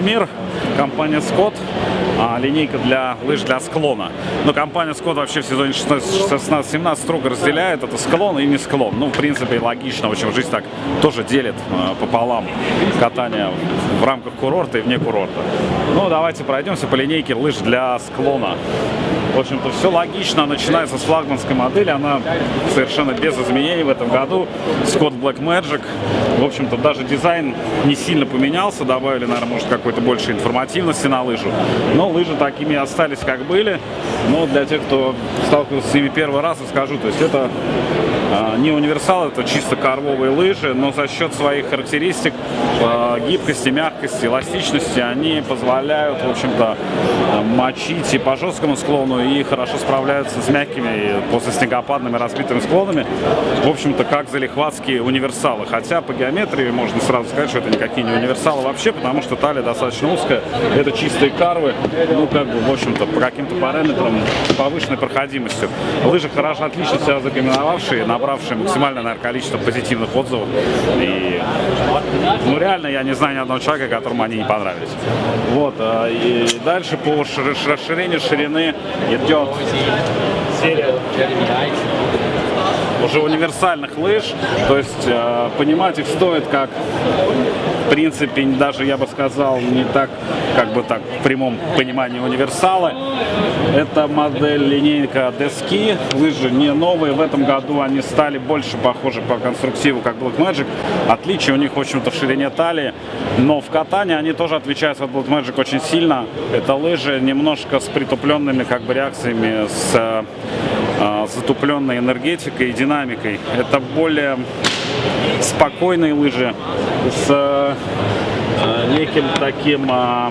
мир. Компания Scott. А, линейка для лыж для склона. Но компания Scott вообще в сезоне 16-17 строго разделяет. Это склон и не склон. Ну, в принципе, логично. В общем, жизнь так тоже делит а, пополам катание в рамках курорта и вне курорта. Ну, давайте пройдемся по линейке лыж для склона. В общем-то, все логично. Начинается с флагманской модели. Она совершенно без изменений в этом году. Scott Black Magic. В общем-то, даже дизайн не сильно поменялся. Добавили, наверное, может, какой-то больше информативности на лыжу. Но лыжи такими остались, как были. Но для тех, кто сталкивался с ними первый раз, скажу, то есть это не универсал, это чисто карвовые лыжи, но за счет своих характеристик, а, гибкости, мягкости, эластичности, они позволяют, в общем-то, мочить и по жесткому склону, и хорошо справляются с мягкими после снегопадными разбитыми склонами. В общем-то, как залихватские универсалы. Хотя по геометрии можно сразу сказать, что это никакие не универсалы вообще, потому что талия достаточно узкая. Это чистые карвы, ну, как бы, в общем-то, по каким-то параметрам повышенной проходимостью. Лыжи хорошо, отлично себя закомбиновавшие, на набравшие максимальное наверное, количество позитивных отзывов. И, ну, реально, я не знаю ни одного человека, которому они не понравились. Вот, а, и дальше по расширению ширины идет серия уже универсальных лыж. То есть э, понимать их стоит как, в принципе, даже я бы сказал, не так, как бы так, в прямом понимании универсалы. Это модель линейка Дески. Лыжи не новые. В этом году они стали больше похожи по конструктиву, как Black Magic. Отличие у них, в общем-то, в ширине талии. Но в катании они тоже отличаются от Black Magic очень сильно. Это лыжи немножко с притупленными как бы реакциями, с э, затупленной энергетикой и динамикой. Это более спокойные лыжи с э, неким таким э,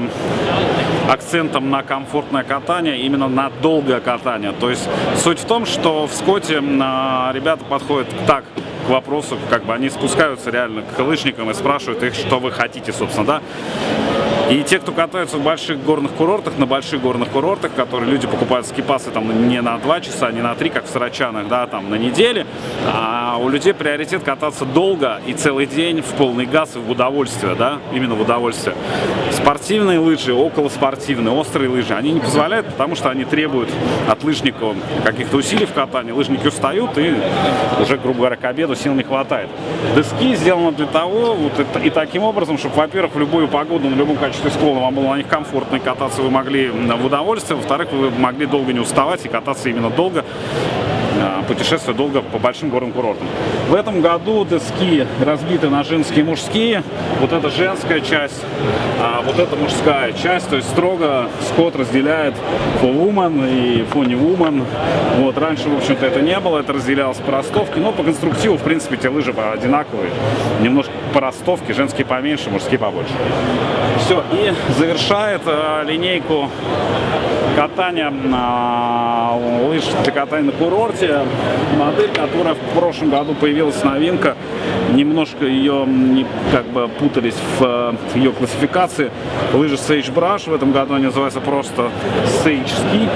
акцентом на комфортное катание, именно на долгое катание. То есть суть в том, что в Скотте э, ребята подходят так к вопросу, как бы они спускаются реально к лыжникам и спрашивают их, что вы хотите, собственно, да. И те, кто катаются в больших горных курортах, на больших горных курортах, которые люди покупают скипасы там не на 2 часа, не на 3, как в Сарачанах, да, там на неделе, а у людей приоритет кататься долго и целый день в полный газ и в удовольствие, да, именно в удовольствие. Спортивные лыжи, около спортивные, острые лыжи, они не позволяют, потому что они требуют от лыжников каких-то усилий в катании. Лыжники устают и уже, грубо говоря, к обеду сил не хватает. Доски сделаны для того, вот это, и таким образом, чтобы, во-первых, в любую погоду, на любом качестве склона вам было на них комфортно и кататься вы могли в удовольствие. Во-вторых, вы могли долго не уставать и кататься именно долго а, путешествия долго по большим горным курортам. В этом году доски разбиты на женские и мужские. Вот это женская часть, а вот это мужская часть. То есть строго Скотт разделяет full woman и funny woman. Вот раньше, в общем-то, это не было. Это разделялось по ростовке. Но по конструктиву, в принципе, те лыжи одинаковые. Немножко по ростовке, женские поменьше, мужские побольше. Все. И завершает э, линейку катания э, лыж для катания на курорте модель, которая в прошлом году появилась новинка. Немножко ее не, как бы путались в, в ее классификации. Лыжи Sage Brush. В этом году они называются просто Sage Ski.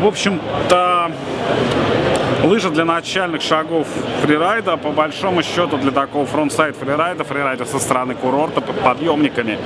В общем-то, Лыжа для начальных шагов фрирайда, по большому счету для такого frontside фрирайда, фрирайда со стороны курорта под подъемниками,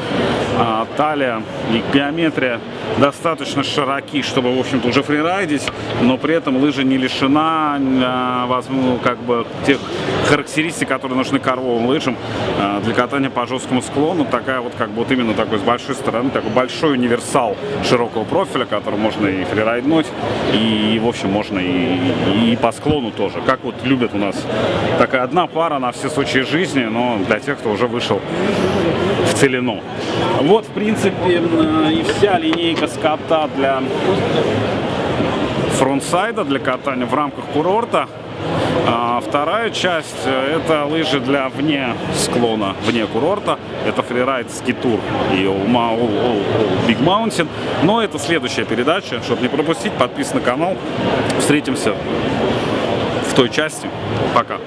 а, талия и геометрия достаточно широки, чтобы, в общем-то, уже фрирайдить, но при этом лыжа не лишена, а, возможно, как бы тех характеристик, которые нужны карвовым лыжам а, для катания по жесткому склону. Такая вот, как бы, вот именно такой с большой стороны, такой большой универсал широкого профиля, который можно и фрирайднуть, и, в общем, можно и, и по склону тоже. Как вот любят у нас. Такая одна пара на все случаи жизни, но для тех, кто уже вышел в целину. Вот, в принципе, и вся линейка скота для фронтсайда, для катания в рамках курорта. А вторая часть э, это лыжи для вне склона, вне курорта. Это фрирайд скитур и Big Mountain. Но это следующая передача. Чтобы не пропустить, подписывайтесь на канал. Встретимся в той части. Пока.